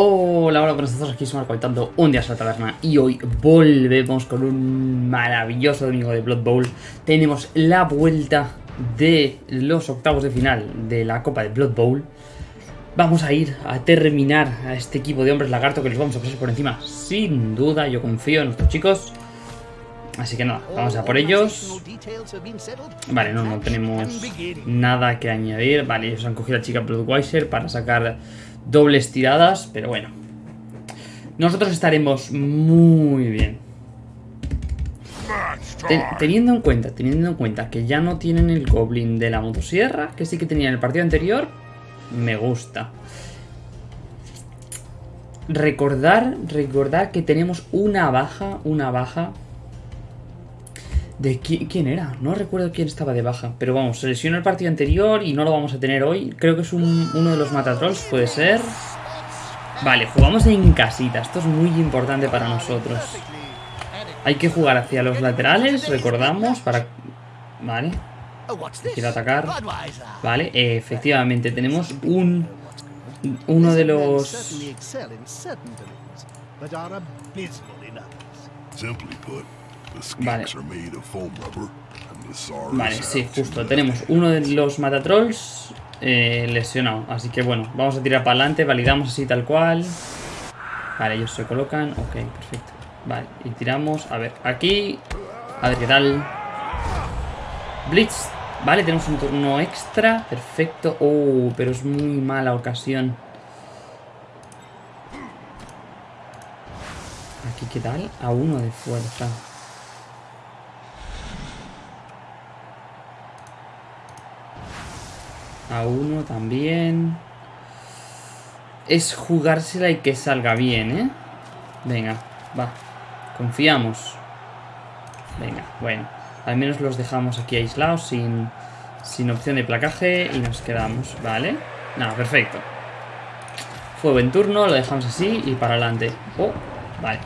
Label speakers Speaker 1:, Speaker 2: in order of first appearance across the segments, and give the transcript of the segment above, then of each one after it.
Speaker 1: Hola, hola, buenas tardes, aquí somos comentando un día a la taberna y hoy volvemos con un maravilloso domingo de Blood Bowl. Tenemos la vuelta de los octavos de final de la Copa de Blood Bowl. Vamos a ir a terminar a este equipo de hombres lagarto que les vamos a pasar por encima, sin duda, yo confío en nuestros chicos. Así que nada, vamos a por ellos. Vale, no, no tenemos nada que añadir. Vale, ellos han cogido a la chica Bloodweiser para sacar dobles tiradas, pero bueno. Nosotros estaremos muy bien. teniendo en cuenta, teniendo en cuenta que ya no tienen el Goblin de la motosierra, que sí que tenían el partido anterior, me gusta. Recordar, recordar que tenemos una baja, una baja ¿De quién, era? No recuerdo quién estaba de baja. Pero vamos, se lesionó el partido anterior y no lo vamos a tener hoy. Creo que es uno de los matatrolls, puede ser. Vale, jugamos en casita. Esto es muy importante para nosotros. Hay que jugar hacia los laterales, recordamos, para... Vale. Quiero atacar. Vale, efectivamente, tenemos un... Uno de los... Vale. Vale, sí, justo. Tenemos uno de los matatrolls eh, lesionado. Así que bueno, vamos a tirar para adelante. Validamos así tal cual. Vale, ellos se colocan. Ok, perfecto. Vale, y tiramos. A ver, aquí. A ver qué tal. Blitz. Vale, tenemos un turno extra. Perfecto. Oh, pero es muy mala ocasión. Aquí, ¿qué tal? A uno de fuerza. Uno también. Es jugársela y que salga bien, ¿eh? Venga, va. Confiamos. Venga, bueno. Al menos los dejamos aquí aislados sin, sin opción de placaje y nos quedamos, ¿vale? Nada, perfecto. Fue buen turno, lo dejamos así y para adelante. Oh, vale.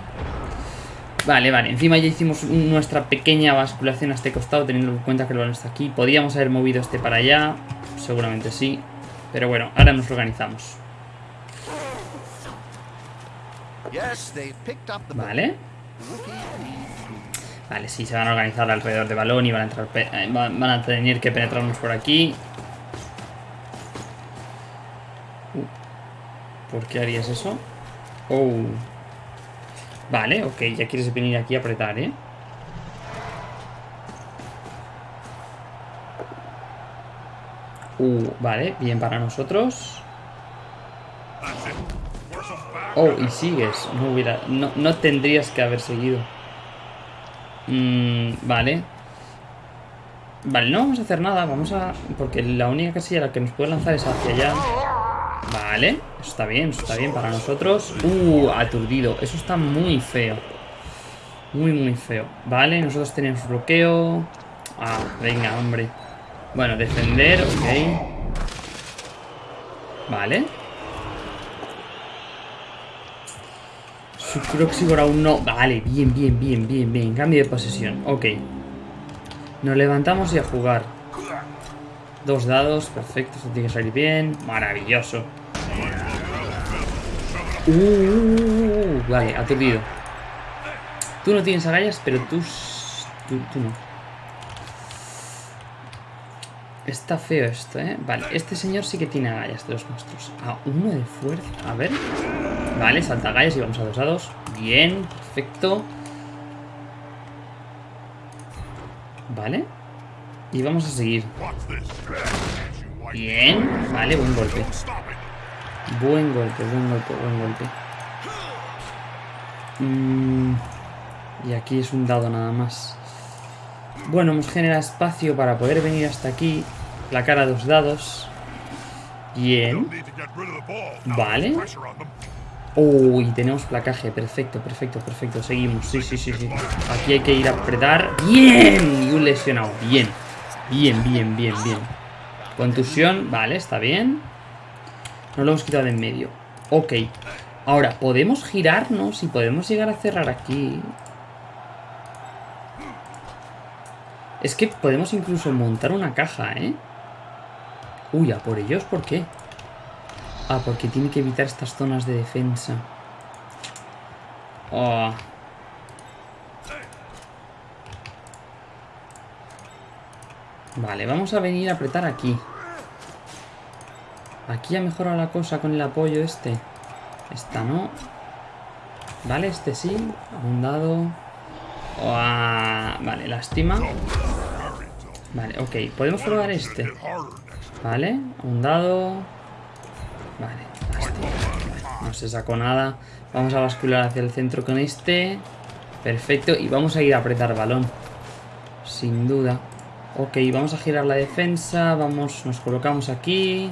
Speaker 1: Vale, vale. Encima ya hicimos nuestra pequeña basculación a este costado, teniendo en cuenta que el balón está aquí. Podíamos haber movido este para allá. Seguramente sí. Pero bueno, ahora nos organizamos. Vale. Vale, sí, se van a organizar alrededor de balón y van a, entrar, eh, van a tener que penetrarnos por aquí. Uh, ¿Por qué harías eso? Oh. Vale, ok, ya quieres venir aquí a apretar, ¿eh? Uh, vale, bien para nosotros. Oh, y sigues. No hubiera. No, tendrías que haber seguido. Mm, vale. Vale, no vamos a hacer nada. Vamos a. Porque la única casilla la que nos puede lanzar es hacia allá. Vale. Eso está bien, eso está bien para nosotros. Uh, aturdido. Eso está muy feo. Muy, muy feo. Vale, nosotros tenemos bloqueo. Ah, venga, hombre. Bueno, defender, ok. Vale. Su Croxigor aún no... Vale, bien, bien, bien, bien, bien. Cambio de posesión. Ok. Nos levantamos y a jugar. Dos dados, perfecto. Esto tiene que salir bien. Maravilloso. Uh, uh, uh, uh vale, aturdido. Tú no tienes agallas, pero tú, tú no. Está feo esto, ¿eh? Vale, este señor sí que tiene agallas de los monstruos. A uno de fuerza. A ver. Vale, salta agallas y vamos a dos a dos. Bien, perfecto. Vale. Y vamos a seguir. Bien. Vale, buen golpe. Buen golpe, buen golpe, buen golpe. Mm, y aquí es un dado nada más. Bueno, hemos generado espacio para poder venir hasta aquí. La cara dos dados. Bien. Vale. Uy, tenemos placaje. Perfecto, perfecto, perfecto. Seguimos. Sí, sí, sí, sí. Aquí hay que ir a apretar. ¡Bien! Y un lesionado. Bien. Bien, bien, bien, bien. Contusión. Vale, está bien. No lo hemos quitado de en medio. Ok. Ahora, podemos girarnos y podemos llegar a cerrar aquí. Es que podemos incluso montar una caja, ¿eh? Uy, a por ellos, ¿por qué? Ah, porque tiene que evitar estas zonas de defensa. Oh. Vale, vamos a venir a apretar aquí. Aquí ha mejorado la cosa con el apoyo este. Esta no. Vale, este sí. Un dado. Vale, lástima. Vale, ok. Podemos probar este. Vale, un dado. Vale, no se sacó nada. Vamos a bascular hacia el centro con este. Perfecto. Y vamos a ir a apretar balón. Sin duda. Ok, vamos a girar la defensa. Vamos, nos colocamos aquí.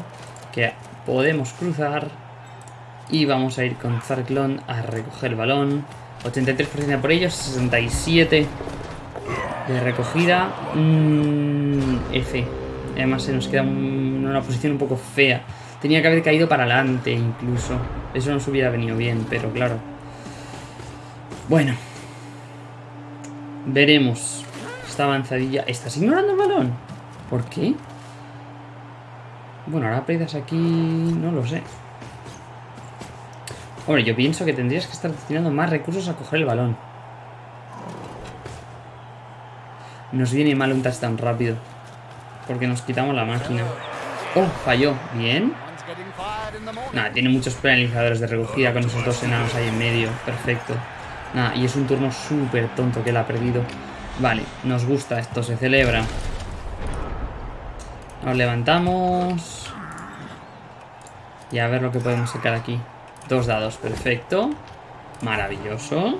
Speaker 1: Que podemos cruzar. Y vamos a ir con Zarklon a recoger balón. 83% por ellos, 67 de recogida. Mm, F. Además se nos queda en una posición un poco fea. Tenía que haber caído para adelante incluso. Eso nos hubiera venido bien, pero claro. Bueno. Veremos. Esta avanzadilla. ¿Estás ignorando el balón? ¿Por qué? Bueno, ahora aprietas aquí... No lo sé. Hombre, yo pienso que tendrías que estar destinando más recursos a coger el balón. Nos viene mal un touchdown rápido. Porque nos quitamos la máquina. Oh, falló. Bien. Nada, tiene muchos penalizadores de recogida con esos dos enanos ahí en medio. Perfecto. Nada, y es un turno súper tonto que él ha perdido. Vale, nos gusta esto, se celebra. Nos levantamos. Y a ver lo que podemos sacar aquí. Dos dados, perfecto. Maravilloso.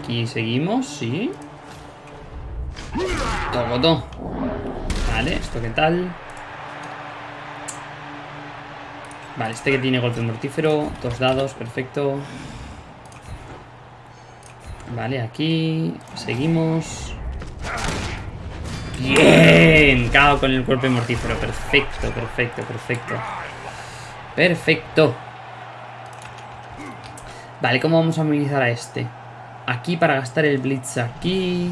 Speaker 1: Aquí seguimos, sí. Todo. Vale, ¿esto qué tal? Vale, este que tiene golpe mortífero. Dos dados, perfecto. Vale, aquí. Seguimos. Bien. Cao con el golpe mortífero. Perfecto, perfecto, perfecto. Perfecto. Vale, ¿cómo vamos a movilizar a este? Aquí para gastar el Blitz aquí.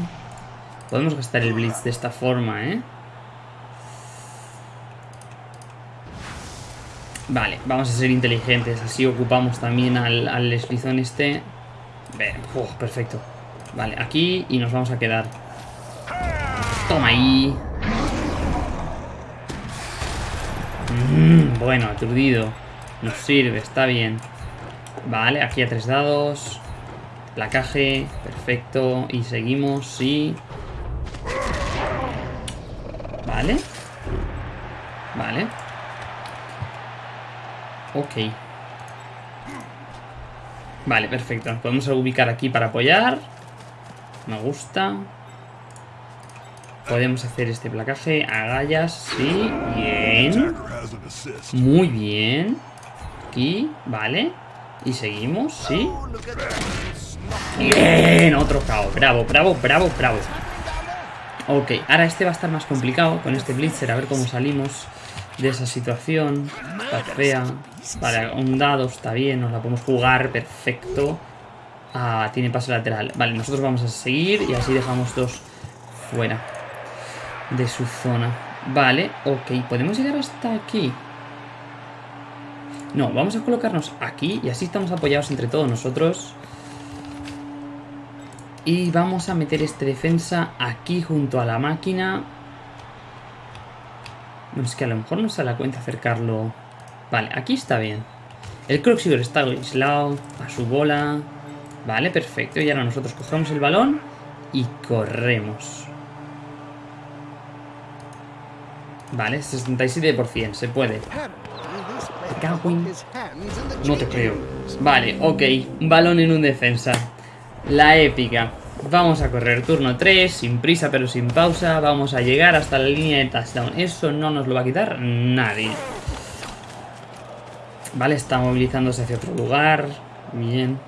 Speaker 1: Podemos gastar el Blitz de esta forma, ¿eh? Vale, vamos a ser inteligentes. Así ocupamos también al, al eslizón este. Perfecto. Vale, aquí y nos vamos a quedar. Toma ahí. Mm, bueno, aturdido. Nos sirve, está bien. Vale, aquí a tres dados. Placaje, perfecto. Y seguimos, sí. Vale. Vale. Ok. Vale, perfecto. Nos podemos ubicar aquí para apoyar. Me gusta. Podemos hacer este placaje. Agallas, sí. Bien. Muy bien. Aquí, vale. Y seguimos, ¿sí? Bien, otro KO. Bravo, bravo, bravo, bravo. Ok, ahora este va a estar más complicado con este Blitzer. A ver cómo salimos de esa situación. Está fea. Vale, un dado está bien. Nos la podemos jugar. Perfecto. Ah, tiene paso lateral. Vale, nosotros vamos a seguir y así dejamos dos fuera de su zona. Vale, ok. ¿Podemos llegar hasta aquí? No, vamos a colocarnos aquí y así estamos apoyados entre todos nosotros. Y vamos a meter este defensa aquí junto a la máquina. No, es que a lo mejor no se da cuenta acercarlo. Vale, aquí está bien. El Croxior está aislado a su bola. Vale, perfecto. Y ahora nosotros cogemos el balón y corremos. Vale, 67%, se puede. No te creo. Vale, ok. Balón en un defensa. La épica. Vamos a correr turno 3, sin prisa pero sin pausa. Vamos a llegar hasta la línea de touchdown. Eso no nos lo va a quitar nadie. Vale, está movilizándose hacia otro lugar. Bien.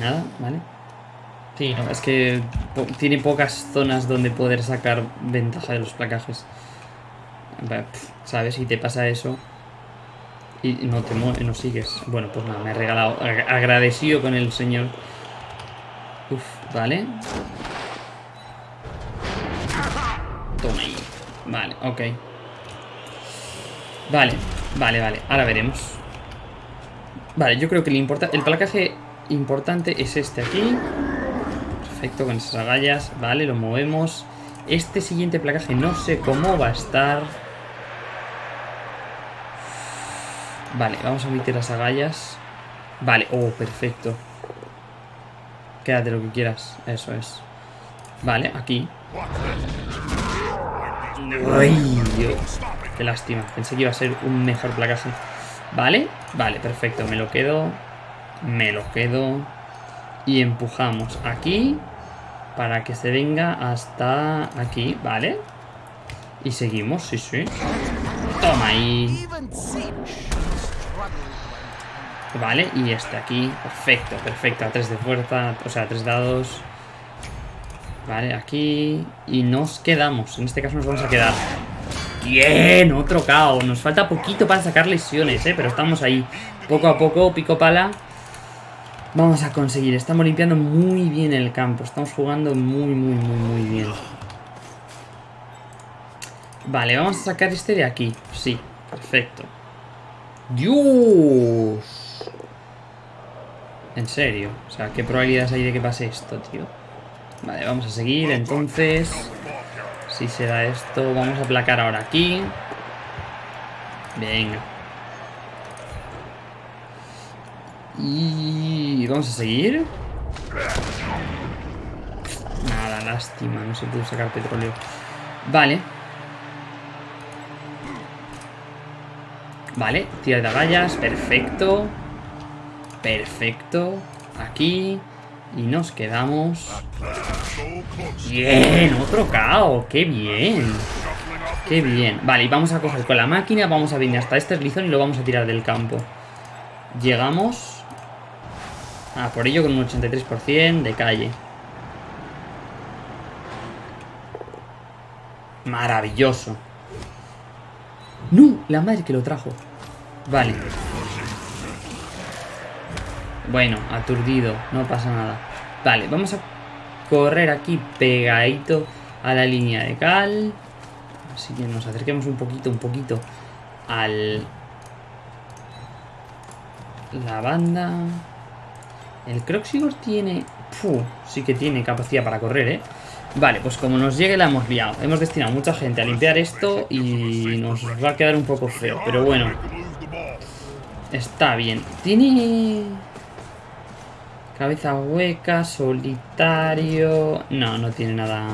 Speaker 1: Nada, vale. Sí, es que tiene pocas zonas donde poder sacar ventaja de los placajes. ¿Sabes? Si te pasa eso y no te no sigues. Bueno, pues nada, me he regalado. Agradecido con el señor. Uf, vale. Vale, ok. Vale, vale, vale. Ahora veremos. Vale, yo creo que el, importa el placaje importante es este aquí. Perfecto, con esas agallas. Vale, lo movemos. Este siguiente placaje no sé cómo va a estar. Vale, vamos a meter las agallas. Vale, oh, perfecto. Quédate lo que quieras. Eso es. Vale, aquí. Ay, Dios. Qué lástima. Pensé que iba a ser un mejor placaje. Vale, vale, perfecto. Me lo quedo. Me lo quedo. Y empujamos aquí. Para que se venga hasta aquí. Vale. Y seguimos, sí, sí. Toma ahí. Vale, y este aquí. Perfecto, perfecto. A tres de fuerza. O sea, tres dados. Vale, aquí. Y nos quedamos. En este caso nos vamos a quedar. Bien, otro caos. Nos falta poquito para sacar lesiones, ¿eh? Pero estamos ahí. Poco a poco, pico pala. Vamos a conseguir. Estamos limpiando muy bien el campo. Estamos jugando muy, muy, muy, muy bien. Vale, vamos a sacar este de aquí. Sí, perfecto. ¡Dios! En serio. O sea, ¿qué probabilidades hay de que pase esto, tío? Vale, vamos a seguir, entonces... Si se da esto, vamos a aplacar ahora aquí. Venga. Y vamos a seguir. Nada, lástima, no se pudo sacar petróleo. Vale. Vale, tira de agallas, perfecto. Perfecto. Aquí. Y nos quedamos... Bien, otro caos. Qué bien. Qué bien. Vale, y vamos a coger con la máquina, vamos a venir hasta este eslizón y lo vamos a tirar del campo. Llegamos. Ah, por ello con un 83% de calle. Maravilloso. ¡No! La madre que lo trajo. Vale. Bueno, aturdido, no pasa nada. Vale, vamos a correr aquí pegadito a la línea de cal. Así que nos acerquemos un poquito, un poquito al... La banda... El Croxigor tiene... Sí que tiene capacidad para correr, ¿eh? Vale, pues como nos llegue la hemos liado. Hemos destinado mucha gente a limpiar esto y nos va a quedar un poco feo. Pero bueno. Está bien. Tiene... Cabeza hueca, solitario... No, no tiene nada...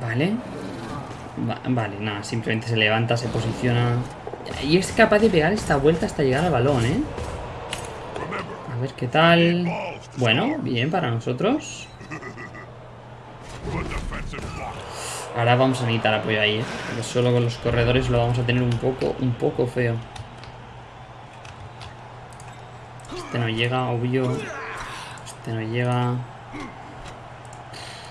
Speaker 1: Vale. vale, nada, simplemente se levanta, se posiciona... Y es capaz de pegar esta vuelta hasta llegar al balón, ¿eh? A ver qué tal... Bueno, bien para nosotros. Ahora vamos a necesitar apoyo ahí, ¿eh? Porque solo con los corredores lo vamos a tener un poco, un poco feo. Este no llega, obvio. Este no llega.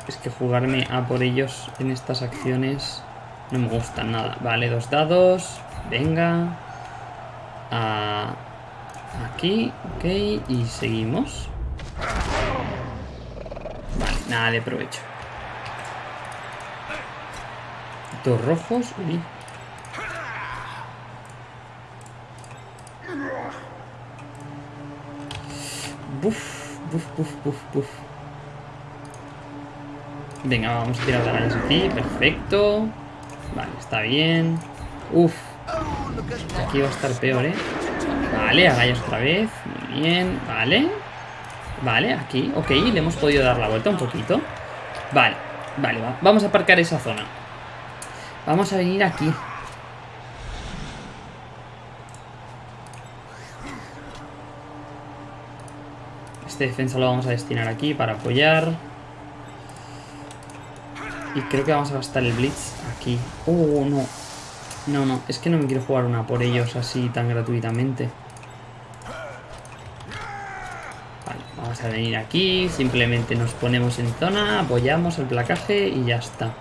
Speaker 1: Es que jugarme a por ellos en estas acciones no me gusta nada. Vale, dos dados. Venga. aquí, ok. Y seguimos. Vale, nada de provecho. Dos rojos. Uy. Buf, buf, buf, buf, buf. Venga, vamos a tirar las aquí. Perfecto. Vale, está bien. Uf. Aquí va a estar peor, ¿eh? Vale, agallas otra vez. Muy bien. Vale. Vale, aquí. Ok, le hemos podido dar la vuelta un poquito. Vale, vale, vamos a aparcar esa zona. Vamos a venir aquí. Este defensa lo vamos a destinar aquí para apoyar. Y creo que vamos a gastar el Blitz aquí. Oh, no. No, no. Es que no me quiero jugar una por ellos así tan gratuitamente. Vale, vamos a venir aquí. Simplemente nos ponemos en zona, apoyamos el placaje y ya está.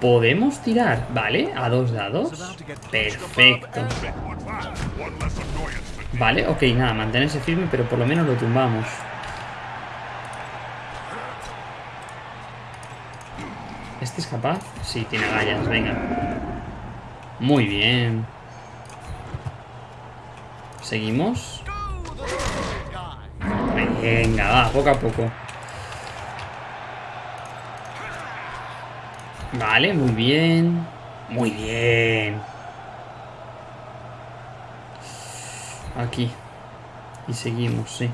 Speaker 1: Podemos tirar, ¿vale? A dos dados. Perfecto. Vale, ok, nada, mantenerse firme, pero por lo menos lo tumbamos. ¿Este es capaz? Sí, tiene agallas, venga. Muy bien. Seguimos. Venga, va, poco a poco. Vale, muy bien. Muy bien. Aquí. Y seguimos, sí.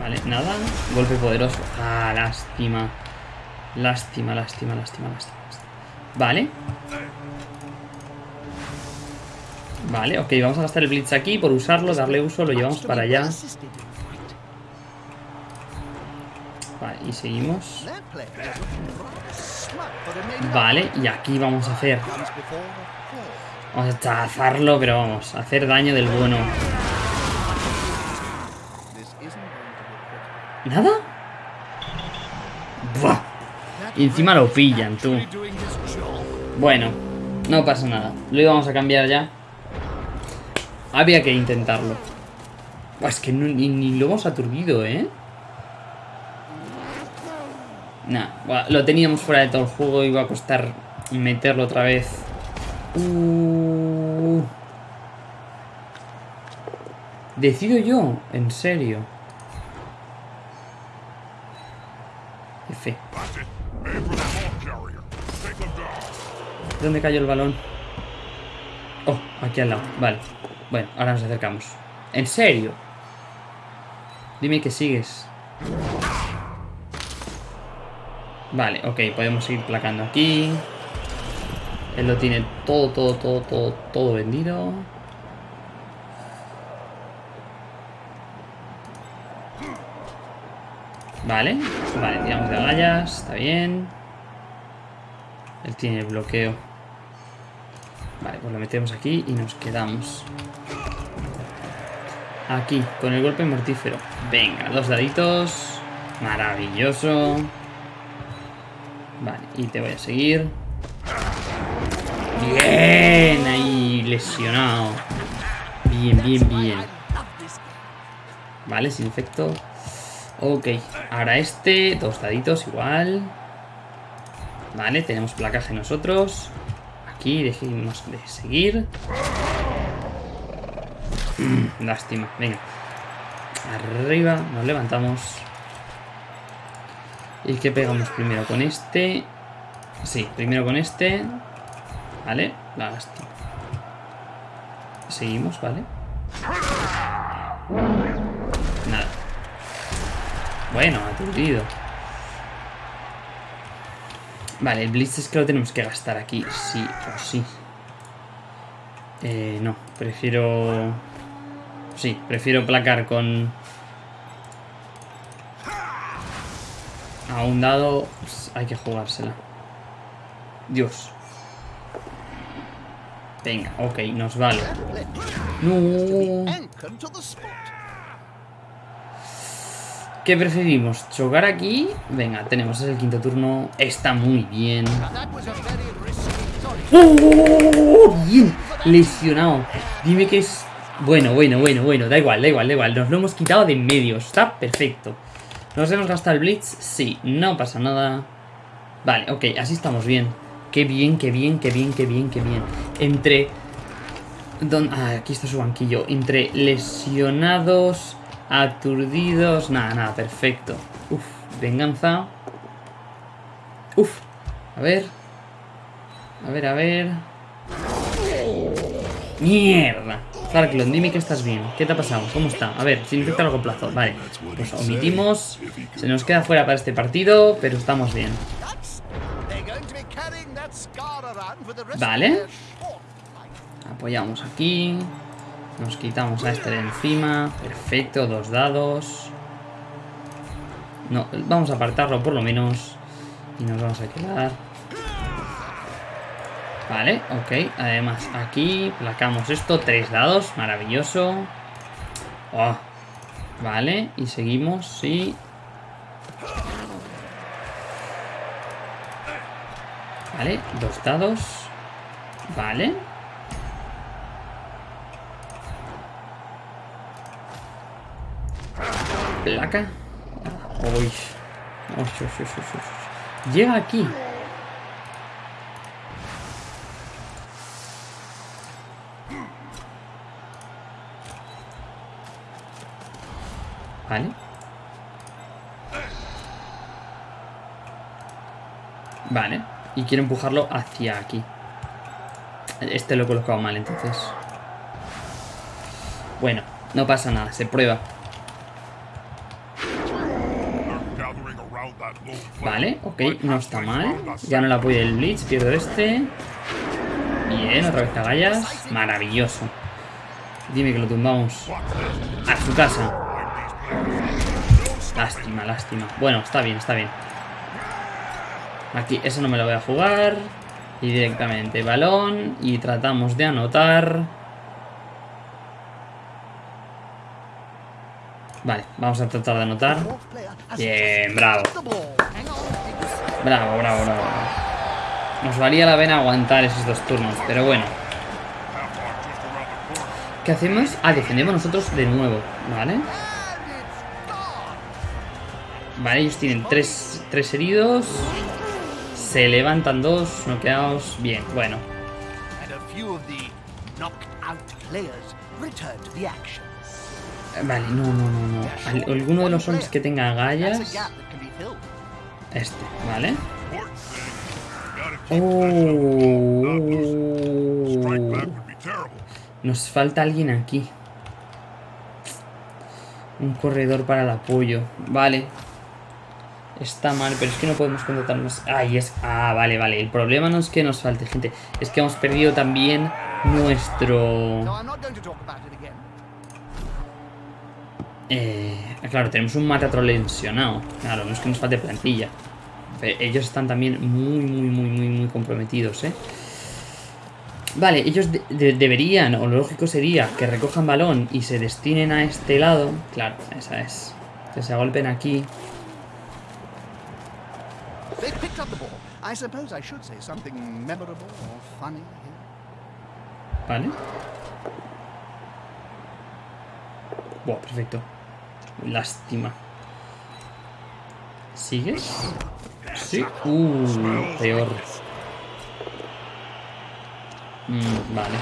Speaker 1: Vale, nada. Golpe poderoso. Ah, lástima. Lástima, lástima, lástima, lástima. Vale. Vale, ok, vamos a gastar el Blitz aquí por usarlo, darle uso, lo llevamos para allá. Vale, y seguimos. Vale, y aquí vamos a hacer... Vamos a chazarlo, pero vamos, hacer daño del bueno. ¿Nada? Buah. Y encima lo pillan, tú. Bueno, no pasa nada. Lo íbamos a cambiar ya. Había que intentarlo. es que ni, lo hemos aturdido, ¿eh? Nah, lo teníamos fuera de todo el juego. Iba a costar meterlo otra vez. Uh. Decido yo, en serio. F. ¿Dónde cayó el balón? Oh, aquí al lado. Vale. Bueno, ahora nos acercamos. ¿En serio? Dime que sigues. Vale, ok, podemos ir placando aquí. Él lo tiene todo, todo, todo, todo, todo vendido. Vale, vale, tiramos de agallas, está bien. Él tiene el bloqueo. Vale, pues lo metemos aquí y nos quedamos. Aquí, con el golpe mortífero. Venga, dos daditos. Maravilloso. Vale, y te voy a seguir. Bien, ahí, lesionado. Bien, bien, bien. Vale, sin efecto. Ok, ahora este, dos daditos igual. Vale, tenemos placaje nosotros. Aquí dejemos de seguir. Mm, lástima, venga. Arriba, nos levantamos. ¿Y qué pegamos primero? ¿Con este? Sí, primero con este. Vale, lástima. Seguimos, ¿vale? Nada. Bueno, aturdido. Vale, el Blitz es que lo tenemos que gastar aquí, sí o sí. Eh, no, prefiero... Sí, prefiero placar con... A un dado pues, hay que jugársela. Dios. Venga, ok, nos vale. No. ¿Qué preferimos? ¿Chocar aquí? Venga, tenemos el quinto turno. Está muy bien. ¡Oh! Bien, lesionado. Dime que es... Bueno, bueno, bueno, bueno. Da igual, da igual, da igual. Nos lo hemos quitado de en medio. Está perfecto. ¿Nos hemos gastado el Blitz? Sí, no pasa nada. Vale, ok, así estamos bien. Qué bien, qué bien, qué bien, qué bien, qué bien. Entre... Ah, aquí está su banquillo. Entre lesionados Aturdidos. Nada, nada, perfecto. Uf, venganza. Uf, a ver. A ver, a ver. ¡Mierda! Farklon, dime que estás bien. ¿Qué te ha pasado? ¿Cómo está? A ver, significa a largo plazo. Vale, pues omitimos. Se nos queda fuera para este partido, pero estamos bien. Vale. Apoyamos aquí. Nos quitamos a este de encima. Perfecto, dos dados. No, vamos a apartarlo por lo menos. Y nos vamos a quedar. Vale, ok. Además, aquí placamos esto. Tres dados, maravilloso. Oh, vale, y seguimos, sí. Vale, dos dados. Vale. placa. Uy. Llega aquí. Vale. Vale. Y quiero empujarlo hacia aquí. Este lo he colocado mal, entonces. Bueno, no pasa nada, se prueba. Vale, ok, no está mal. Ya no la apoyo el Blitz, pierdo este. Bien, otra vez agallas. Maravilloso. Dime que lo tumbamos. A su casa. Lástima, lástima. Bueno, está bien, está bien. Aquí, eso no me lo voy a jugar. Y directamente balón. Y tratamos de anotar. Vale, vamos a tratar de anotar. Bien, bravo. Bravo, bravo, bravo. Nos valía la pena aguantar esos dos turnos, pero bueno. ¿Qué hacemos? Ah, defendemos nosotros de nuevo, ¿vale? Vale, ellos tienen tres, tres heridos. Se levantan dos, noqueados. Bien, bueno. Vale, no, no, no, no. Alguno de los zombies que tenga gallas. Este, ¿vale? Oh. Nos falta alguien aquí. Un corredor para el apoyo. Vale. Está mal, pero es que no podemos contratar más. Ahí es. Ah, vale, vale. El problema no es que nos falte gente. Es que hemos perdido también nuestro... Eh, claro, tenemos un Matatrol lesionado. Claro, no es que nos falte plantilla. Ellos están también muy, muy, muy, muy, muy comprometidos, ¿eh? Vale, ellos deberían, o lo lógico sería que recojan balón y se destinen a este lado. Claro, esa es. Que se agolpen aquí. Vale. Buah, perfecto. Lástima. ¿Sigues? Sí. Uh, peor. Mm, vale.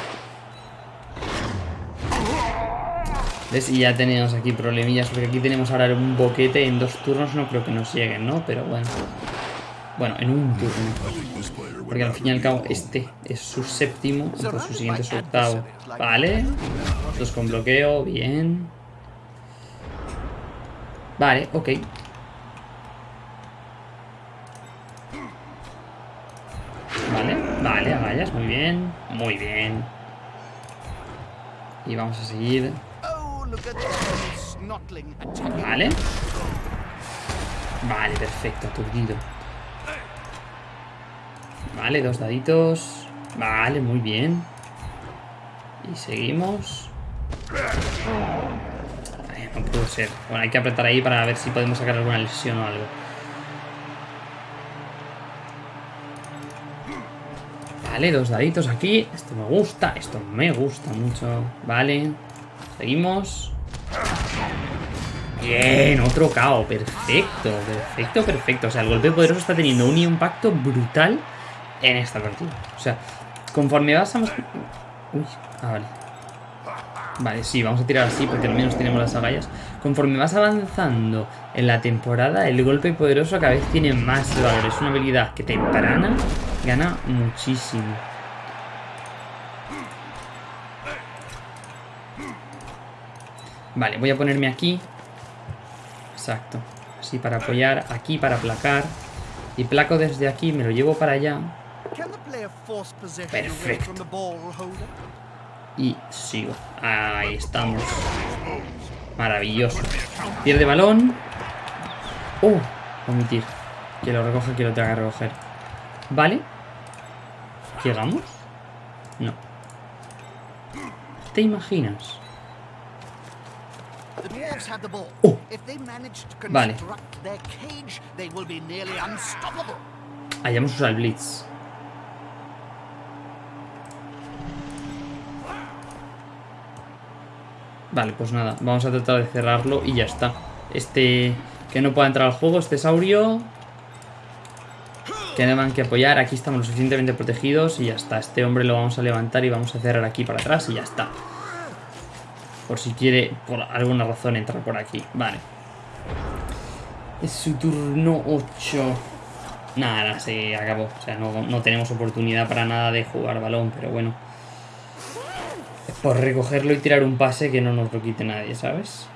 Speaker 1: ¿Ves? Y ya tenemos aquí problemillas, porque aquí tenemos ahora un boquete en dos turnos, no creo que nos lleguen, ¿no? Pero bueno. Bueno, en un turno. Porque al fin y al cabo este es su séptimo, entonces su siguiente es su octavo. Vale. Dos con bloqueo, bien. Vale, ok. Vale, vale, agallas, muy bien. Muy bien. Y vamos a seguir. Vale. Vale, perfecto, aturdido. Vale, dos daditos. Vale, muy bien. Y seguimos. no pudo ser. Bueno, hay que apretar ahí para ver si podemos sacar alguna lesión o algo. Vale, dos daditos aquí. Esto me gusta. Esto me gusta mucho. Vale. Seguimos. Bien, otro KO. Perfecto, perfecto, perfecto. O sea, el golpe poderoso está teniendo un impacto brutal en esta partida. O sea, conforme vas a... Uy, ah, vale. Vale, sí, vamos a tirar así porque al menos tenemos las agallas. Conforme vas avanzando en la temporada, el golpe poderoso cada vez tiene más valor. Es una habilidad que temprana gana muchísimo. Vale, voy a ponerme aquí. Exacto. Así para apoyar, aquí para aplacar. Y placo desde aquí, me lo llevo para allá. Perfecto. Y sigo. Ahí estamos. Maravilloso. Pierde balón. Oh, omitir. Que lo recoja, que lo tenga que recoger. Vale. ¿Llegamos? No. ¿Te imaginas? Oh. Vale. Hayamos usado el Blitz. Vale, pues nada, vamos a tratar de cerrarlo y ya está. este que no pueda entrar al juego, este saurio. Que deban que apoyar. Aquí estamos lo suficientemente protegidos y ya está. Este hombre lo vamos a levantar y vamos a cerrar aquí para atrás y ya está. Por si quiere, por alguna razón, entrar por aquí. Vale. Es su turno 8. Nada, se acabó. O sea, no, no tenemos oportunidad para nada de jugar balón, pero bueno. Por recogerlo y tirar un pase que no nos lo quite nadie, ¿sabes?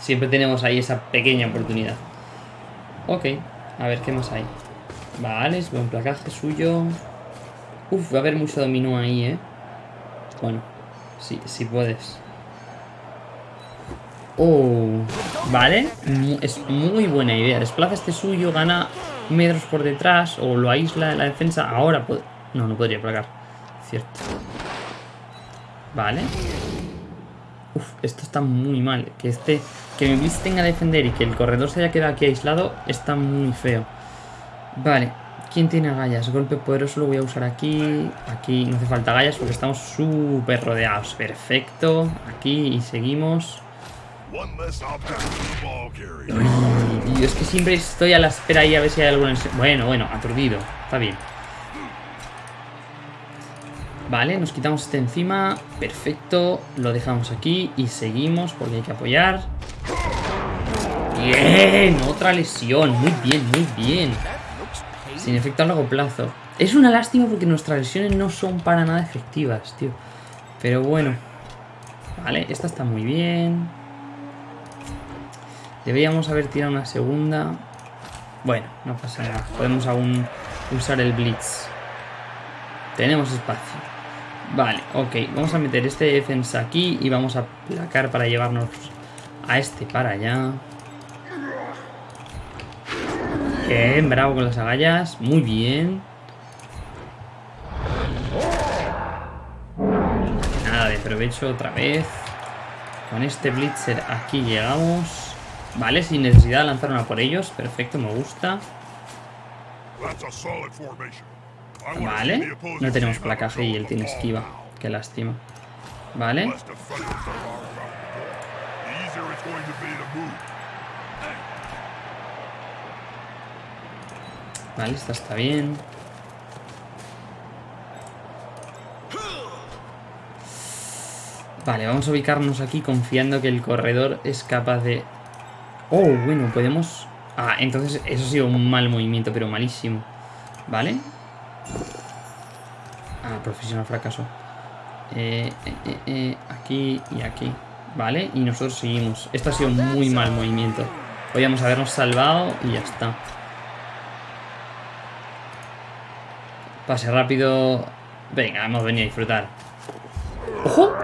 Speaker 1: Siempre tenemos ahí esa pequeña oportunidad. Ok, a ver qué más hay. Vale, es buen placaje suyo. Uf, va a haber mucho dominó ahí, ¿eh? Bueno, sí, sí puedes. Oh, vale, es muy buena idea. Desplaza este suyo, gana metros por detrás o lo aísla en la defensa. Ahora. No, no podría placar. Cierto. Vale. Uf, esto está muy mal. Que este que mi Blitz tenga a defender y que el corredor se haya quedado aquí aislado está muy feo. Vale, ¿quién tiene agallas? Golpe poderoso lo voy a usar aquí. Aquí no hace falta agallas porque estamos súper rodeados. Perfecto. Aquí y seguimos. Uy, es que siempre estoy a la espera ahí a ver si hay alguna... Bueno, bueno, aturdido. Está bien. Vale, nos quitamos este encima. Perfecto. Lo dejamos aquí y seguimos porque hay que apoyar. Bien, otra lesión. Muy bien, muy bien. Sin efecto a largo plazo. Es una lástima porque nuestras lesiones no son para nada efectivas, tío. Pero bueno. Vale, esta está muy bien. Deberíamos haber tirado una segunda. Bueno, no pasa nada. Podemos aún usar el Blitz. Tenemos espacio. Vale, ok. Vamos a meter este defensa aquí y vamos a placar para llevarnos a este para allá. Bien, bravo con las agallas. Muy bien. Nada de provecho otra vez. Con este Blitzer aquí llegamos. Vale, sin necesidad de lanzar una por ellos. Perfecto, me gusta. Vale. No tenemos placaje y él tiene esquiva. Qué lástima. Vale. Vale, esta está bien. Vale, vamos a ubicarnos aquí confiando que el corredor es capaz de... Oh, bueno, podemos... Ah, entonces eso ha sido un mal movimiento, pero malísimo. ¿Vale? Ah, profesional fracaso. Eh, eh, eh, aquí y aquí. ¿Vale? Y nosotros seguimos. Esto ha sido un muy mal movimiento. Podríamos habernos salvado y ya está. Pase rápido. Venga, hemos venido a disfrutar. ¡Ojo!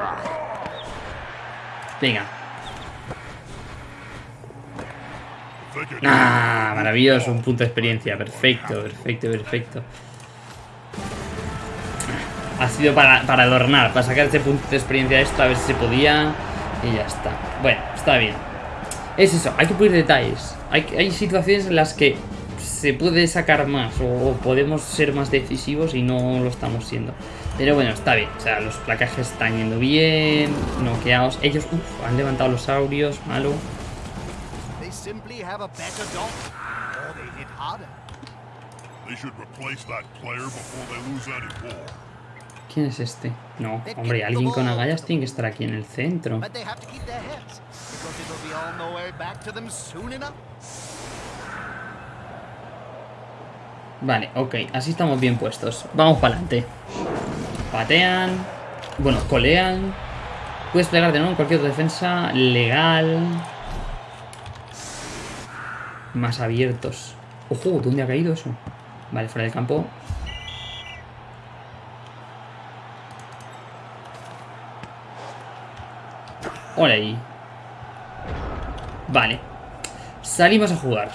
Speaker 1: Venga. ¡Ah! Maravilloso, un punto de experiencia. Perfecto, perfecto, perfecto. Ha sido para, para adornar, para sacar este punto de experiencia de esto, a ver si se podía. Y ya está. Bueno, está bien. Es eso, hay que pulir detalles. Hay, hay situaciones en las que se puede sacar más o, podemos ser más decisivos y no lo estamos siendo. Pero bueno, está bien. O sea, los placajes están yendo bien, noqueados. Ellos han levantado los saurios, malo. ¿Quién es este? No, hombre, alguien con agallas tiene que estar aquí en el centro. Vale, ok, así estamos bien puestos. Vamos para adelante. Patean. Bueno, colean. Puedes plegar de nuevo en cualquier defensa legal. Más abiertos. Ojo, ¿dónde ha caído eso? Vale, fuera del campo. Hola ahí. Vale. Salimos a jugar.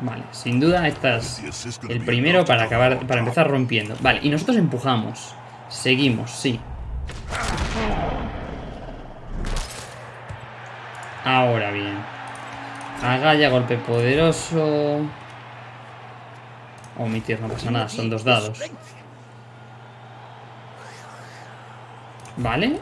Speaker 1: Vale, sin duda este es el primero para acabar, para empezar rompiendo. Vale, y nosotros empujamos. Seguimos, sí. Ahora bien. Agalla, golpe poderoso. Omitir, no pasa nada, son dos dados. Vale.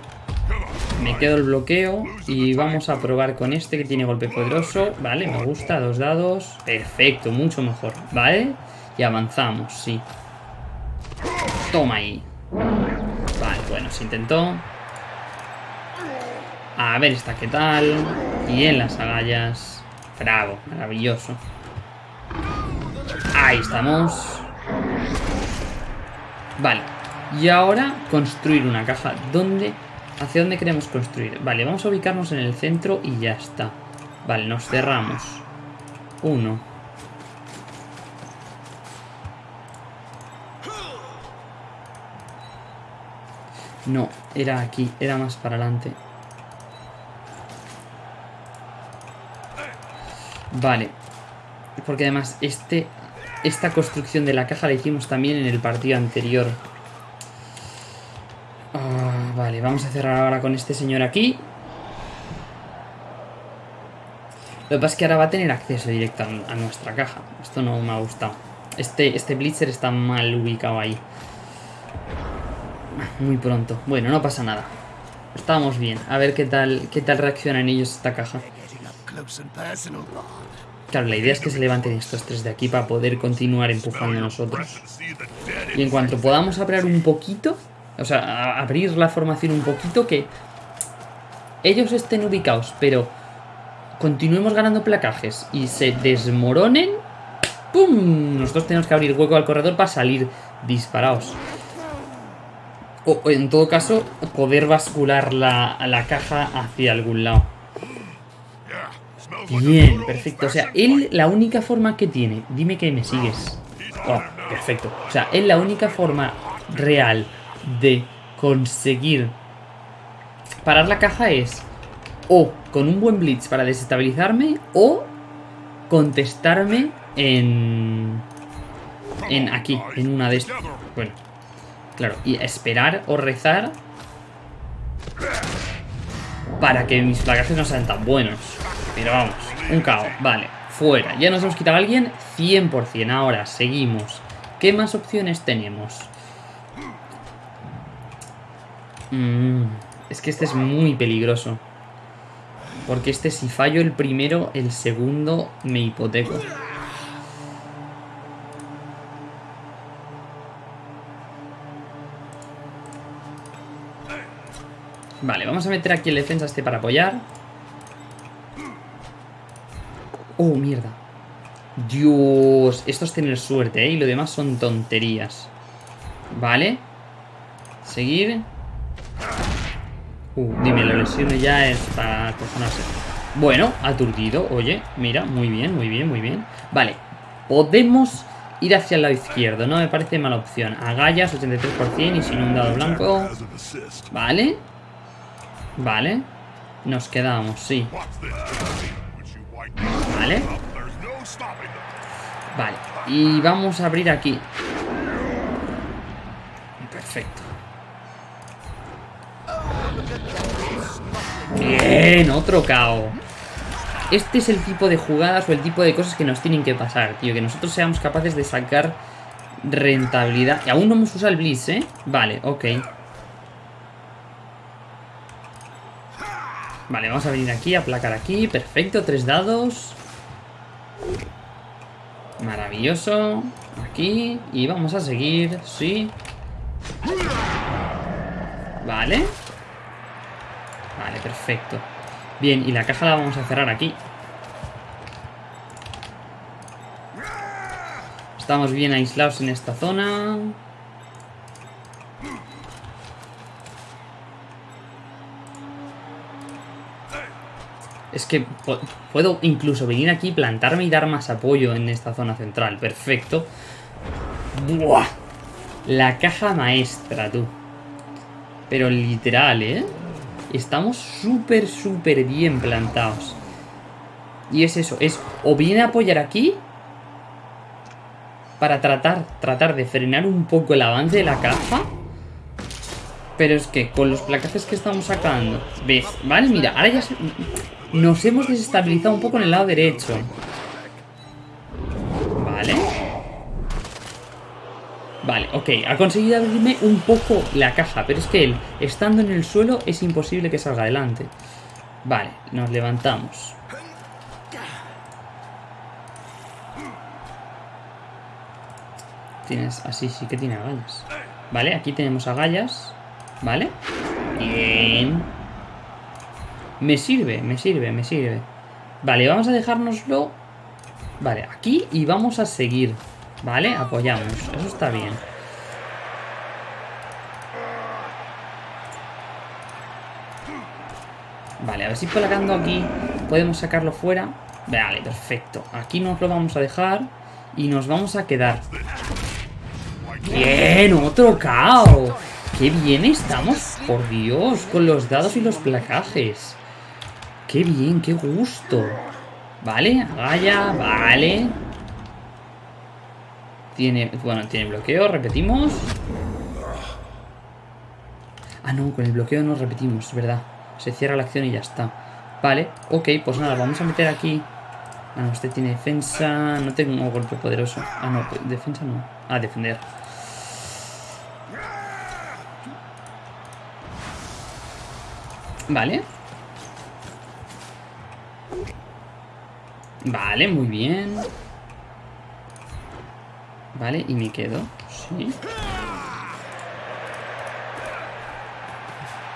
Speaker 1: Me quedo el bloqueo y vamos a probar con este que tiene golpe poderoso. Vale, me gusta, dos dados. Perfecto, mucho mejor. Vale, y avanzamos, sí. Toma ahí. Vale, bueno, se intentó. A ver esta qué tal. Y en las agallas. Bravo, maravilloso. Ahí estamos. Vale. Y ahora construir una caja. ¿Dónde? ¿Hacia dónde queremos construir? Vale, vamos a ubicarnos en el centro y ya está. Vale, nos cerramos. Uno. No, era aquí, era más para adelante. Vale. Porque además este, esta construcción de la caja la hicimos también en el partido anterior. Vamos a cerrar ahora con este señor aquí. Lo que pasa es que ahora va a tener acceso directo a, nuestra caja. Esto no me ha gustado. Este, este Blitzer está mal ubicado ahí. Muy pronto. Bueno, no pasa nada. Estamos bien. A ver qué tal, qué tal reaccionan ellos esta caja. Claro, la idea es que se levanten estos tres de aquí para poder continuar empujando nosotros. Y en cuanto podamos abrir un poquito, o sea, abrir la formación un poquito, que ellos estén ubicados, pero continuemos ganando placajes y se desmoronen, ¡pum! Nosotros tenemos que abrir hueco al corredor para salir disparados. O en todo caso, poder bascular la, la caja hacia algún lado. Bien, perfecto. O sea, él la única forma que tiene, dime que me sigues. Oh, perfecto. O sea, él la única forma real de conseguir parar la caja es o con un buen blitz para desestabilizarme o contestarme en en aquí, en una de estas. Bueno, claro, y esperar o rezar para que mis placajes no sean tan buenos. Pero vamos, un caos, vale, fuera. Ya nos hemos quitado a alguien 100%. Ahora, seguimos. ¿Qué más opciones tenemos? Es que este es muy peligroso. Porque este si fallo el primero, el segundo me hipoteco. Vale, vamos a meter aquí el defensa este para apoyar. Oh, mierda. Dios, esto es tener suerte, ¿eh? Y lo demás son tonterías. Vale. Seguir. Uh, dime, la lesión ya es para acojonarse. Bueno, aturdido, oye, mira, muy bien, muy bien, muy bien. Vale, podemos ir hacia el lado izquierdo, no me parece mala opción. Agallas, 83% y sin un dado blanco. Vale. Vale. Nos quedamos, sí. Vale. Vale. Y vamos a abrir aquí. Perfecto. Bien, otro KO. Este es el tipo de jugadas o el tipo de cosas que nos tienen que pasar, tío. Que nosotros seamos capaces de sacar rentabilidad. Y aún no hemos usado el Blitz, ¿eh? Vale, ok. Vale, vamos a venir aquí, aplacar aquí. Perfecto, tres dados. Maravilloso. Aquí. Y vamos a seguir. Sí. Vale. Vale, perfecto. Bien, y la caja la vamos a cerrar aquí. Estamos bien aislados en esta zona. Es que puedo incluso venir aquí, plantarme y dar más apoyo en esta zona central. Perfecto. ¡Buah! La caja maestra, tú. Pero literal, ¿eh? Estamos súper, súper bien plantados. Y es eso, es o viene a apoyar aquí para tratar, tratar de frenar un poco el avance de la caja. Pero es que con los placajes que estamos sacando, ¿ves? Vale, mira, ahora ya se... Nos hemos desestabilizado un poco en el lado derecho. Vale. Ok, ha conseguido abrirme un poco la caja, pero es que él, estando en el suelo, es imposible que salga adelante. Vale, nos levantamos. Tienes, así sí que tiene agallas. Vale, aquí tenemos agallas. Vale. Bien. Me sirve, me sirve, me sirve. Vale, vamos a dejárnoslo... Vale, aquí y vamos a seguir. Vale, apoyamos. Eso está bien. Vale, a ver si colocando aquí podemos sacarlo fuera. Vale, perfecto. Aquí nos lo vamos a dejar y nos vamos a quedar. ¡Bien! ¡Otro cao! ¡Qué bien estamos! Por Dios, con los dados y los placajes. ¡Qué bien! ¡Qué gusto! Vale, vaya, vale. Tiene, bueno, tiene bloqueo, repetimos. Ah, no, con el bloqueo no repetimos, es verdad. Se cierra la acción y ya está. Vale, ok, pues nada, vamos a meter aquí... Ah, no, este tiene defensa... No tengo golpe poderoso. Ah, no, defensa no. Ah, defender. Vale. Vale, muy bien. Vale, y me quedo. Sí.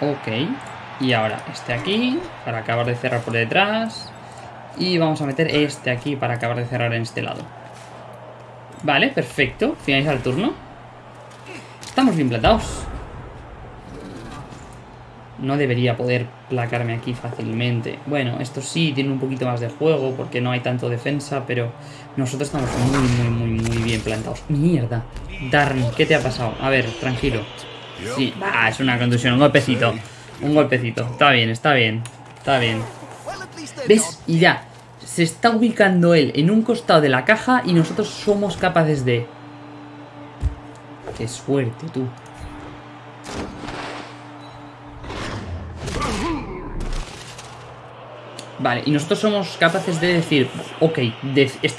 Speaker 1: Ok. Y ahora este aquí, para acabar de cerrar por detrás. Y vamos a meter este aquí para acabar de cerrar en este lado. Vale, perfecto. Finaliza el turno. Estamos bien plantados. No debería poder placarme aquí fácilmente. Bueno, esto sí tiene un poquito más de juego porque no hay tanto defensa, pero nosotros estamos muy, muy, muy, muy bien plantados. ¡Mierda! Darn, ¿qué te ha pasado? A ver, tranquilo. Sí, ah, es una contusión, un golpecito. Un golpecito. Está bien, está bien. Está bien. ¿Ves? Y ya. Se está ubicando él en un costado de la caja y nosotros somos capaces de... Qué suerte, tú. Vale, y nosotros somos capaces de decir, ok,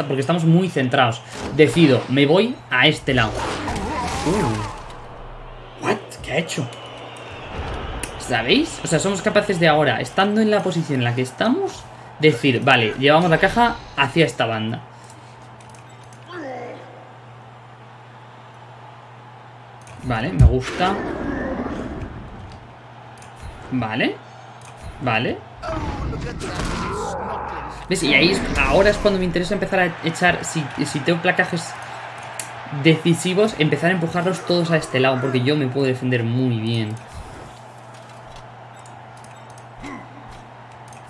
Speaker 1: porque estamos muy centrados. Decido, me voy a este lado. Uh. What? ¿Qué ha hecho? ¿Sabéis? O sea, somos capaces de ahora, estando en la posición en la que estamos, decir, vale, llevamos la caja hacia esta banda. Vale, me gusta. Vale. Vale. ¿Ves? Y ahí ahora es cuando me interesa empezar a echar, si, si tengo placajes decisivos, empezar a empujarlos todos a este lado, porque yo me puedo defender muy bien.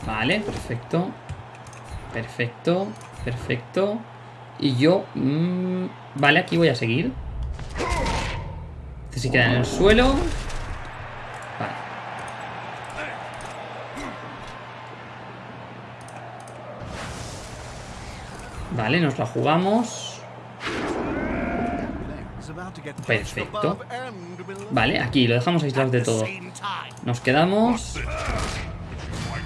Speaker 1: Vale, perfecto. Perfecto, perfecto. Y yo... Mmm, vale, aquí voy a seguir. Este se queda en el suelo. Vale, nos la jugamos. Perfecto. Vale, aquí lo dejamos aislado de todo. Nos quedamos.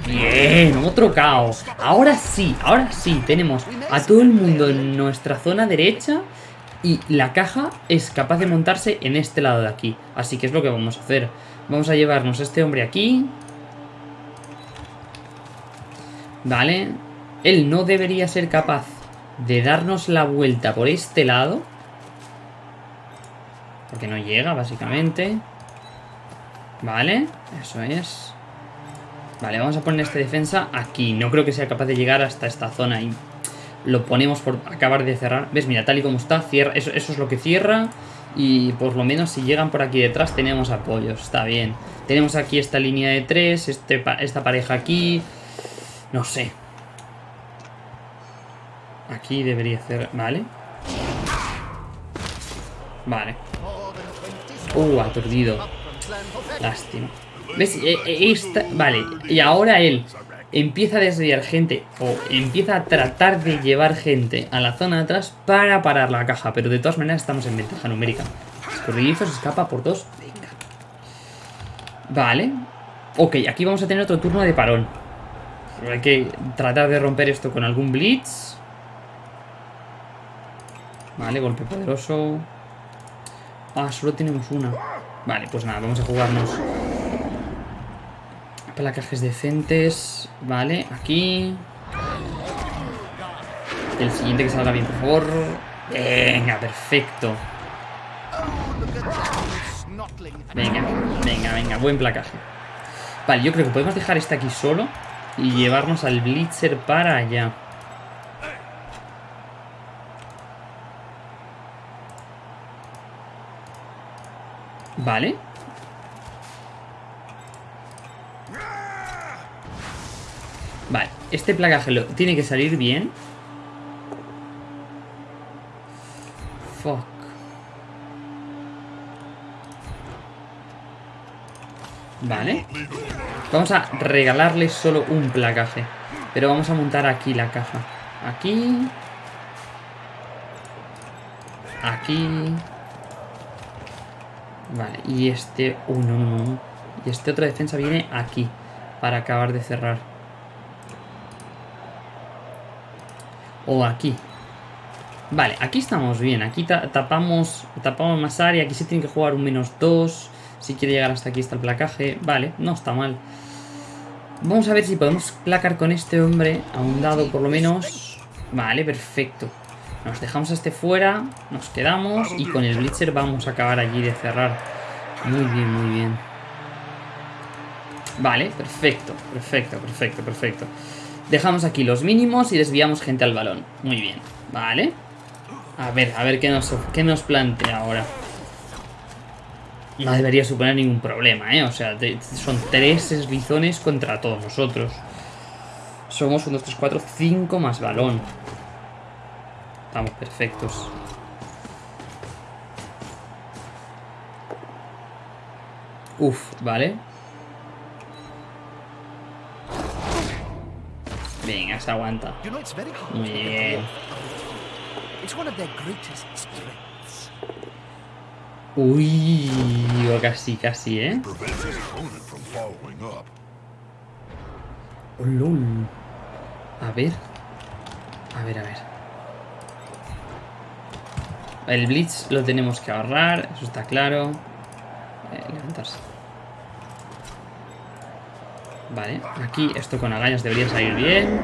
Speaker 1: Bien, otro caos. Ahora sí, ahora sí, tenemos a todo el mundo en nuestra zona derecha y la caja es capaz de montarse en este lado de aquí. Así que es lo que vamos a hacer. Vamos a llevarnos a este hombre aquí. Vale. Él no debería ser capaz de darnos la vuelta por este lado. Porque no llega, básicamente. Vale, eso es. Vale, vamos a poner esta defensa aquí. No creo que sea capaz de llegar hasta esta zona y lo ponemos por acabar de cerrar. ¿Ves? Mira, tal y como está, cierra. Eso, eso es lo que cierra. Y por lo menos si llegan por aquí detrás tenemos apoyos. Está bien. Tenemos aquí esta línea de tres, este, esta pareja aquí. No sé. Aquí debería ser... Vale. Vale. Uh, aturdido. Lástima. ¿Ves? E, e. Vale. Y ahora él empieza a desviar gente o empieza a tratar de llevar gente a la zona de atrás para parar la caja. Pero de todas maneras estamos en ventaja numérica. Escurridizo se escapa por dos. Venga. Vale. Ok, aquí vamos a tener otro turno de parón. Hay que tratar de romper esto con algún blitz. Vale, golpe poderoso. Ah, solo tenemos una. Vale, pues nada, vamos a jugarnos placajes decentes. Vale, aquí. El siguiente que salga bien, por favor. Venga, perfecto. Venga, venga, venga, buen placaje. Vale, yo creo que podemos dejar este aquí solo y llevarnos al Blitzer para allá. Vale. Vale, este placaje lo, tiene que salir bien. Fuck. Vale. Vamos a regalarle solo un placaje. Pero vamos a montar aquí la caja. Aquí. Aquí. Vale, y este... uno, no, Y este otra defensa viene aquí. Para acabar de cerrar. O aquí. Vale, aquí estamos bien. Aquí tapamos, tapamos más área. Aquí se tiene que jugar un menos 2. Si quiere llegar hasta aquí está el placaje. Vale, no está mal. Vamos a ver si podemos placar con este hombre a un dado por lo menos. Vale, perfecto. Nos dejamos este fuera, nos quedamos y con el Blitzer vamos a acabar allí de cerrar. Muy bien, muy bien. Vale, perfecto, perfecto, perfecto, perfecto. Dejamos aquí los mínimos y desviamos gente al balón. Muy bien, vale. A ver, a ver qué nos, qué nos plantea ahora. No debería suponer ningún problema, ¿eh? O sea, son tres eslizones contra todos nosotros. Somos 1, 2, 3, 4, 5 más balón. Estamos perfectos. Uf, vale. Venga, se aguanta. Muy bien. Uy, casi, casi, ¿eh? Oh, A ver. A ver, a ver. El Blitz lo tenemos que ahorrar, eso está claro. Eh, levantarse. Vale, aquí esto con agallas debería salir bien.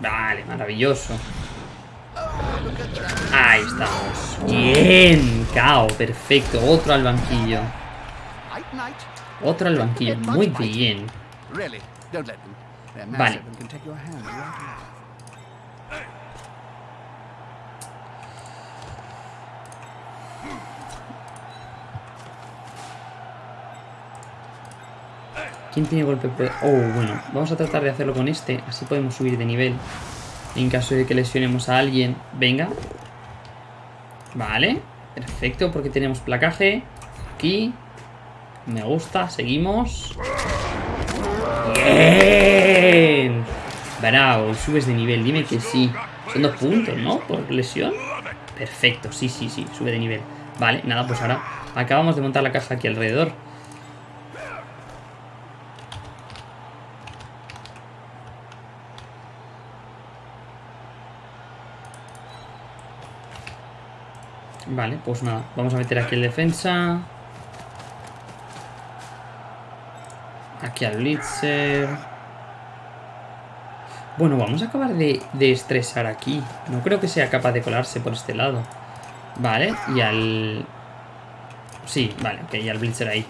Speaker 1: Vale, maravilloso. Ahí estamos. Bien, cao, perfecto. Otro al banquillo. Otro al banquillo, muy bien. Vale. ¿Quién tiene golpe? Oh, bueno, vamos a tratar de hacerlo con este, así podemos subir de nivel. En caso de que lesionemos a alguien. Venga. Vale, perfecto, porque tenemos placaje. Aquí. Me gusta, seguimos. ¡Bien! Bravo, subes de nivel, dime que sí. Son dos puntos, ¿no? Por lesión. Perfecto, sí, sí, sí, sube de nivel. Vale, nada, pues ahora acabamos de montar la caja aquí alrededor. Vale, pues nada, vamos a meter aquí el defensa. Aquí al Blitzer. Bueno, vamos a acabar de, estresar aquí. No creo que sea capaz de colarse por este lado. Vale, y al... Sí, vale, ok, y al Blitzer ahí.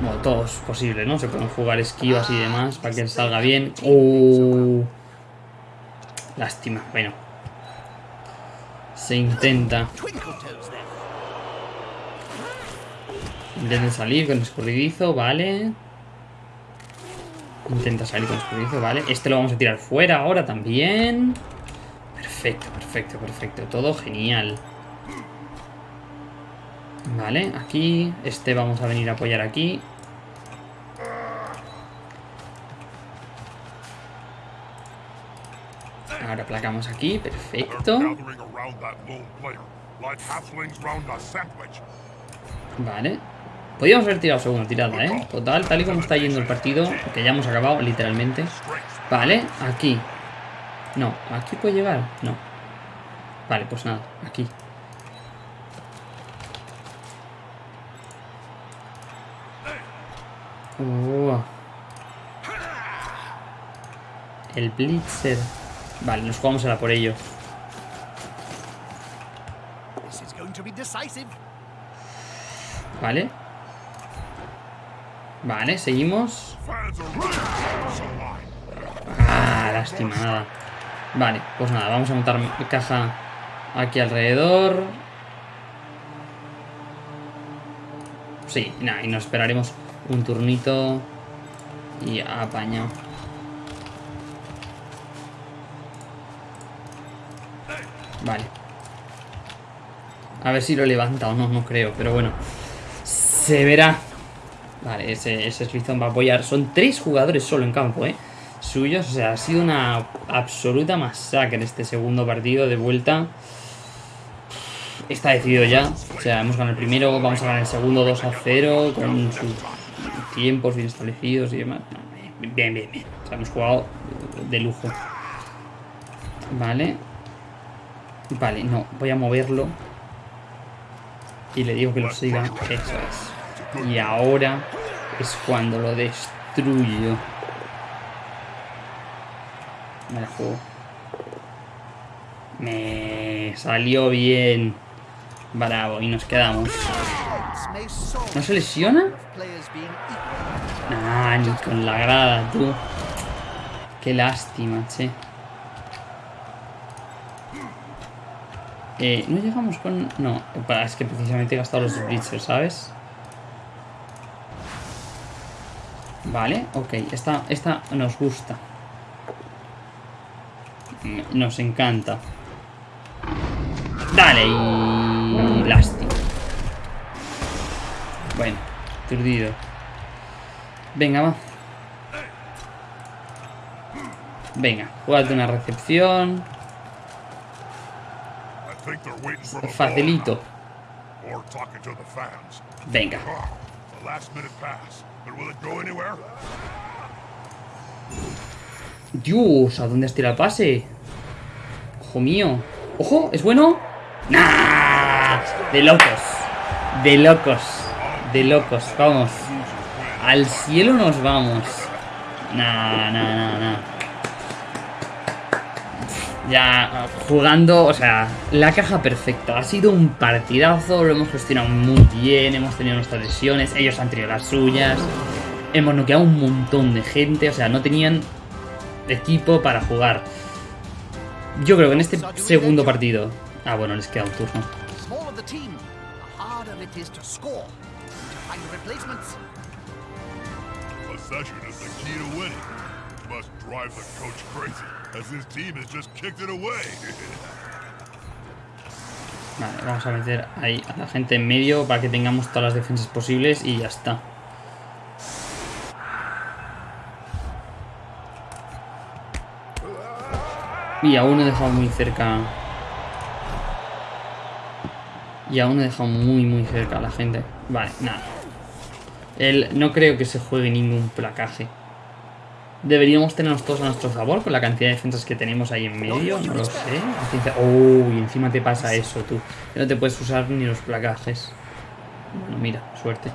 Speaker 1: Bueno, todo es posible, ¿no? Se pueden jugar esquivas y demás para que salga bien. ¡Oh! Lástima, bueno. Se intenta. Intenta salir con escurridizo, vale. Intenta salir con escurridizo, vale. Este lo vamos a tirar fuera ahora también. Perfecto, perfecto, perfecto. Todo genial. Vale, aquí. Este vamos a venir a apoyar aquí. Ahora placamos aquí, perfecto. Vale. Podríamos haber tirado segunda tirada, ¿eh? Total, tal y como está yendo el partido, que ya hemos acabado, literalmente. Vale, aquí. No, ¿aquí puede llegar? No. Vale, pues nada, aquí. Oh. El Blitzer. Vale, nos jugamos ahora por ello. Vale. Vale, seguimos. Ah, lástima, nada. Vale, pues nada, vamos a montar caja aquí alrededor. Sí, nada, y nos esperaremos un turnito y apañado. Vale. A ver si lo levanta o no, no creo, pero bueno. Se verá. Vale, ese, ese va a apoyar. Son tres jugadores solo en campo, ¿eh? Suyos, o sea, ha sido una absoluta masacre este segundo partido de vuelta. Está decidido ya. O sea, hemos ganado el primero, vamos a ganar el segundo 2 a 0 con sus tiempos bien establecidos y demás. Bien, bien, bien. O sea, hemos jugado de lujo. Vale. Vale, no, voy a moverlo. Y le digo que lo siga. Eso es. Y ahora es cuando lo destruyo. Me la juego. Me salió bien. Bravo, y nos quedamos. ¿No se lesiona? Ah, ni con la grada, tú. Qué lástima, che. Eh, no llegamos con... No, es que precisamente he gastado los blitzers, ¿sabes? Vale, ok. Esta, esta nos gusta. Nos encanta. Dale, y... Lástima. Bueno, perdido. Venga, va. Venga, jugate una recepción. Facilito. Venga. Dios, ¿a dónde has tirado el pase? Ojo mío. ¡Ojo! ¿Es bueno? ¡Nah! De locos. De locos. De locos. Vamos. Al cielo nos vamos. Nah, nah, nah, nah ya jugando, o sea, la caja perfecta. Ha sido un partidazo, lo hemos gestionado muy bien, hemos tenido nuestras lesiones, ellos han tenido las suyas. Hemos noqueado un montón de gente, o sea, no tenían equipo para jugar. Yo creo que en este segundo partido... Ah, bueno, les queda un turno. Vale, vamos a meter ahí a la gente en medio para que tengamos todas las defensas posibles y ya está. Y aún he dejado muy cerca. Y aún he dejado muy muy cerca a la gente. Vale, nada. Él no creo que se juegue ningún placaje. Deberíamos tenernos todos a nuestro favor con la cantidad de defensas que tenemos ahí en medio, no lo sé. Oh, y encima te pasa eso, tú. Que no te puedes usar ni los placajes. Bueno, mira, suerte.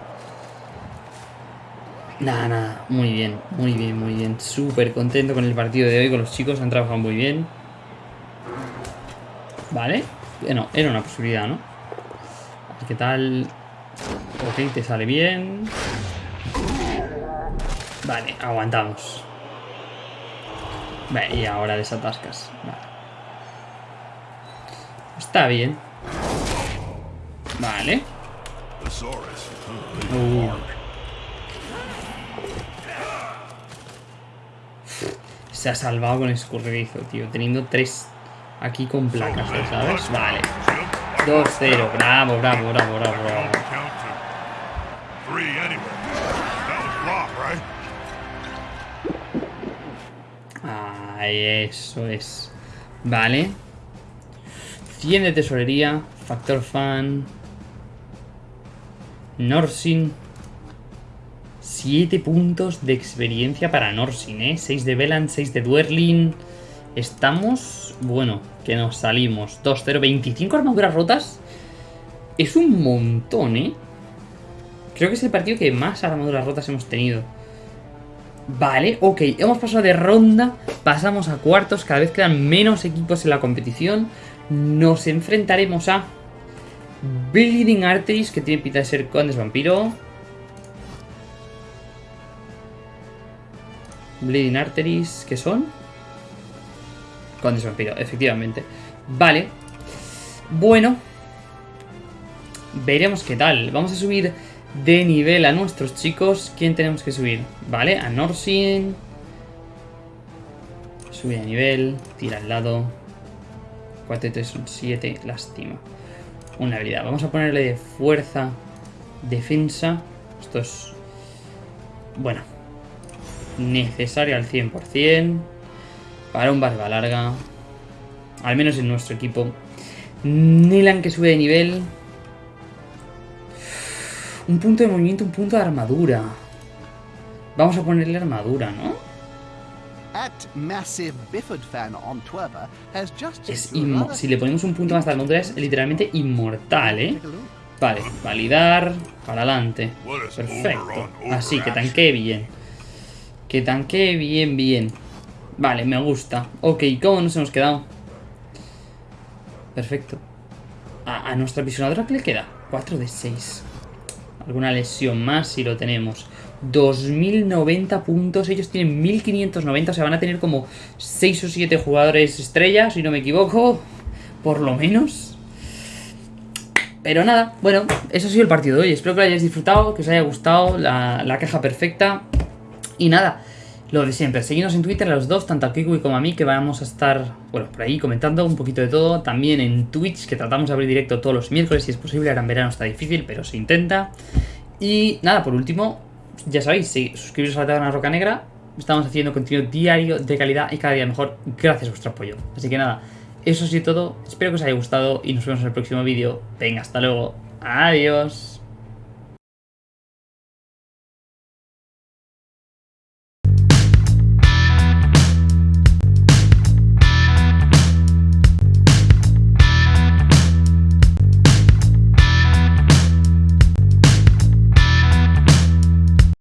Speaker 1: Nada, nada, muy bien, muy bien, muy bien. Súper contento con el partido de hoy, con los chicos, han trabajado muy bien. Vale, bueno, era una posibilidad, ¿no? ¿Qué tal? Ok, te sale bien. Vale, aguantamos. Vale, y ahora desatascas. Vale. Está bien. Vale. Uh. Se ha salvado con escurridizo, tío. Teniendo tres aquí con placas, ¿sabes? Vale. 2-0. Bravo, bravo, bravo, bravo, bravo. eso es. Vale. 100 de tesorería. Factor fan. Norsin. 7 puntos de experiencia para Norsin, ¿eh? 6 de Velan, 6 de Duerlin. Estamos... Bueno, que nos salimos. 2-0, 25 armaduras rotas. Es un montón, ¿eh? Creo que es el partido que más armaduras rotas hemos tenido. Vale, ok, hemos pasado de ronda, pasamos a cuartos, cada vez quedan menos equipos en la competición. Nos enfrentaremos a Bleeding Arteries, que tiene pinta de ser Condes Vampiro. Bleeding Arteries, ¿qué son? Condes Vampiro, efectivamente. Vale. Bueno. Veremos qué tal. Vamos a subir de nivel a nuestros chicos. ¿Quién tenemos que subir? Vale, a Norsin. Sube de nivel, tira al lado. 4 y 3 son 7, lástima. Una habilidad. Vamos a ponerle de fuerza, defensa. Esto es... Bueno. Necesario al 100%. Para un barba larga. Al menos en nuestro equipo. Nilan que sube de nivel. Un punto de movimiento, un punto de armadura. Vamos a ponerle armadura, ¿no? Es si le ponemos un punto más de armadura es literalmente inmortal, ¿eh? Vale, validar, para adelante. Perfecto. Así, que tanquee bien. Que tanquee bien, bien. Vale, me gusta. Ok, ¿cómo nos hemos quedado? Perfecto. A, a nuestra visionadora, ¿qué le queda? 4 de 6 alguna lesión más si lo tenemos. 2090 puntos, ellos tienen 1590, o sea, van a tener como 6 o 7 jugadores estrellas, si no me equivoco, por lo menos. Pero nada, bueno, eso ha sido el partido de hoy. Espero que lo hayáis disfrutado, que os haya gustado la, la caja perfecta. Y nada, lo de siempre, seguidnos en Twitter a los dos, tanto a Kiwi como a mí, que vamos a estar, bueno, por ahí comentando un poquito de todo. También en Twitch, que tratamos de abrir directo todos los miércoles, si es posible, ahora en verano está difícil, pero se intenta. Y nada, por último, ya sabéis, si suscribiros a la Taberna Roca Negra, estamos haciendo contenido diario de calidad y cada día mejor, gracias a vuestro apoyo. Así que nada, eso sí todo, espero que os haya gustado y nos vemos en el próximo vídeo. Venga, hasta luego, adiós.